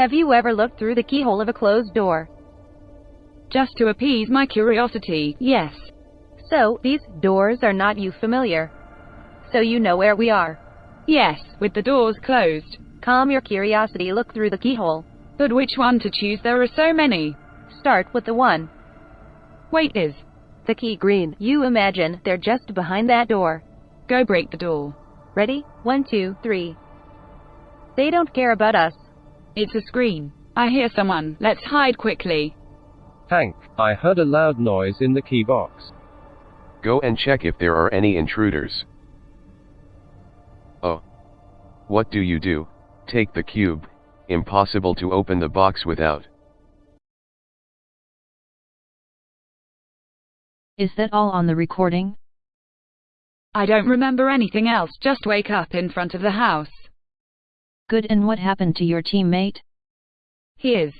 Have you ever looked through the keyhole of a closed door? Just to appease my curiosity, yes. So, these doors are not you familiar. So you know where we are. Yes, with the doors closed. Calm your curiosity, look through the keyhole. But which one to choose? There are so many. Start with the one. Wait, is The key green. You imagine they're just behind that door. go break the door. Ready? One, two, three. They don't care about us. It's a screen. I hear someone. Let's hide quickly. Hank, I heard a loud noise in the key box. Go and check if there are any intruders. Oh. What do you do? Take the cube. Impossible to open the box without. Is that all on the recording? I don't remember anything else. Just wake up in front of the house. Good and what happened to your teammate? He is.